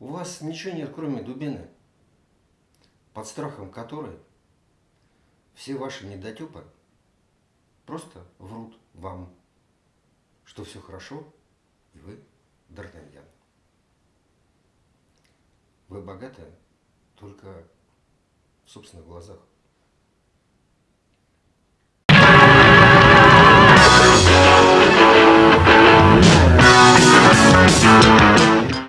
У вас ничего нет, кроме дубины, под страхом которой все ваши недотепы просто врут вам, что все хорошо, и вы Д'Артаньян. Вы богаты только в собственных глазах.